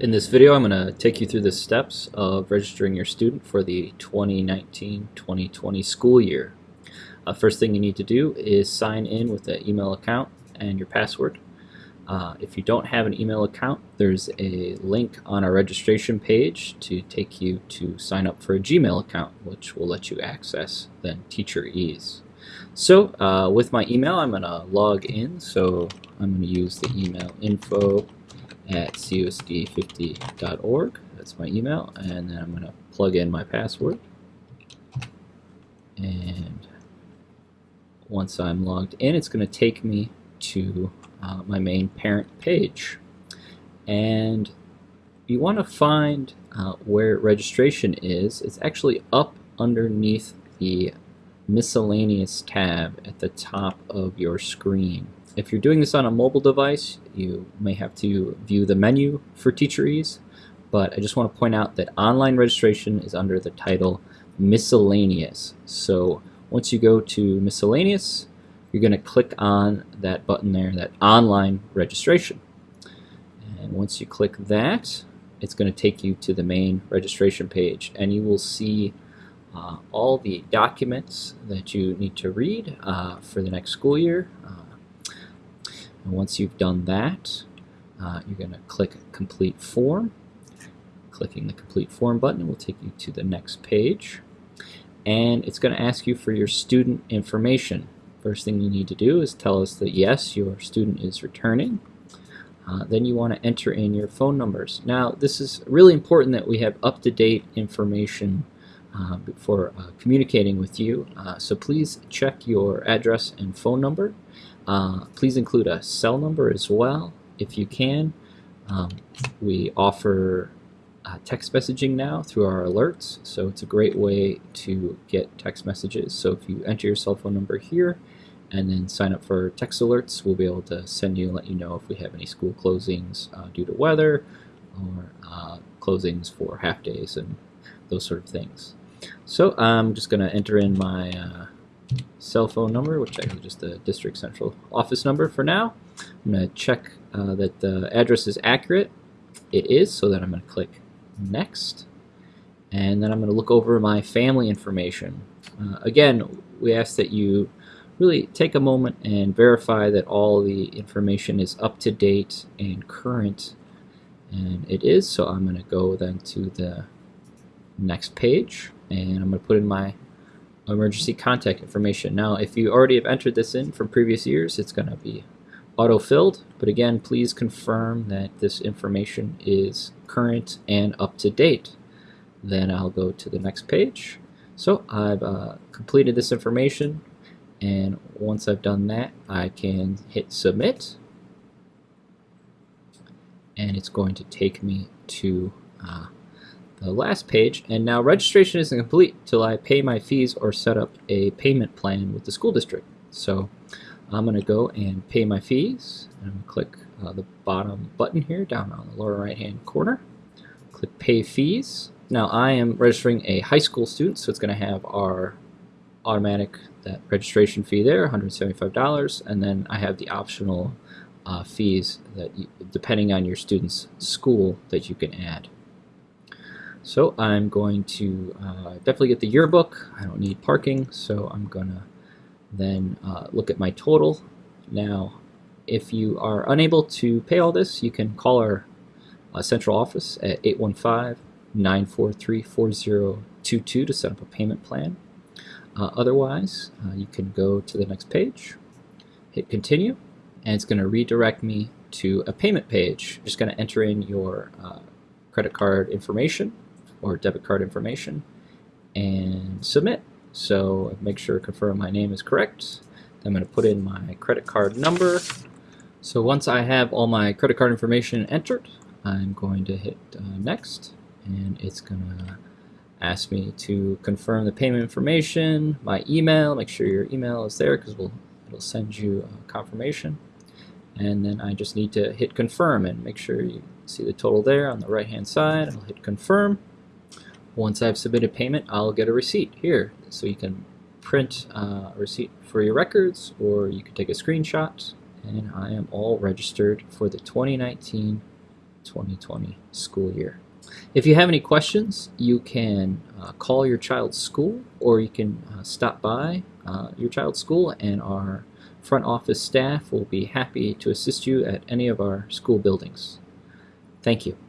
In this video I'm going to take you through the steps of registering your student for the 2019-2020 school year. Uh, first thing you need to do is sign in with an email account and your password. Uh, if you don't have an email account, there's a link on our registration page to take you to sign up for a Gmail account, which will let you access then TeacherEase. So uh, with my email, I'm going to log in. So I'm going to use the email info at cosd50.org. That's my email. And then I'm going to plug in my password. And once I'm logged in, it's going to take me to uh, my main parent page. And you want to find uh, where registration is. It's actually up underneath the miscellaneous tab at the top of your screen. If you're doing this on a mobile device, you may have to view the menu for TeacherEase, but I just want to point out that online registration is under the title Miscellaneous. So once you go to Miscellaneous, you're going to click on that button there, that online registration. And once you click that, it's going to take you to the main registration page and you will see uh, all the documents that you need to read uh, for the next school year. Uh, and once you've done that, uh, you're going to click Complete Form. Clicking the Complete Form button will take you to the next page. And it's going to ask you for your student information. First thing you need to do is tell us that yes, your student is returning. Uh, then you want to enter in your phone numbers. Now, this is really important that we have up-to-date information uh, for uh, communicating with you. Uh, so please check your address and phone number. Uh, please include a cell number as well if you can. Um, we offer uh, text messaging now through our alerts, so it's a great way to get text messages. So if you enter your cell phone number here and then sign up for text alerts, we'll be able to send you and let you know if we have any school closings uh, due to weather or closings for half days and those sort of things. So I'm just going to enter in my uh, cell phone number, which is just the district central office number for now. I'm going to check uh, that the address is accurate. It is, so then I'm going to click next. And then I'm going to look over my family information. Uh, again, we ask that you really take a moment and verify that all the information is up to date and current. And it is, so I'm going to go then to the next page and I'm going to put in my emergency contact information. Now if you already have entered this in from previous years it's going to be auto-filled but again please confirm that this information is current and up to date. Then I'll go to the next page. So I've uh, completed this information and once I've done that I can hit submit and it's going to take me to uh, the last page, and now registration isn't complete till I pay my fees or set up a payment plan with the school district. So I'm going to go and pay my fees. I'm going to click uh, the bottom button here down on the lower right hand corner. Click pay fees. Now I am registering a high school student, so it's going to have our automatic that registration fee there, $175, and then I have the optional uh, fees that you, depending on your student's school that you can add. So I'm going to uh, definitely get the yearbook. I don't need parking, so I'm going to then uh, look at my total. Now, if you are unable to pay all this, you can call our uh, central office at 815-943-4022 to set up a payment plan. Uh, otherwise, uh, you can go to the next page, hit continue, and it's going to redirect me to a payment page. You're just going to enter in your uh, credit card information or debit card information and submit. So make sure confirm my name is correct. I'm going to put in my credit card number. So once I have all my credit card information entered, I'm going to hit uh, next and it's going to ask me to confirm the payment information, my email, make sure your email is there because we'll, it'll send you a confirmation. And then I just need to hit confirm and make sure you see the total there on the right hand side. I'll hit confirm once I've submitted payment, I'll get a receipt here. So you can print uh, a receipt for your records or you can take a screenshot. And I am all registered for the 2019-20 2020 school year. If you have any questions, you can uh, call your child's school or you can uh, stop by uh, your child's school and our front office staff will be happy to assist you at any of our school buildings. Thank you.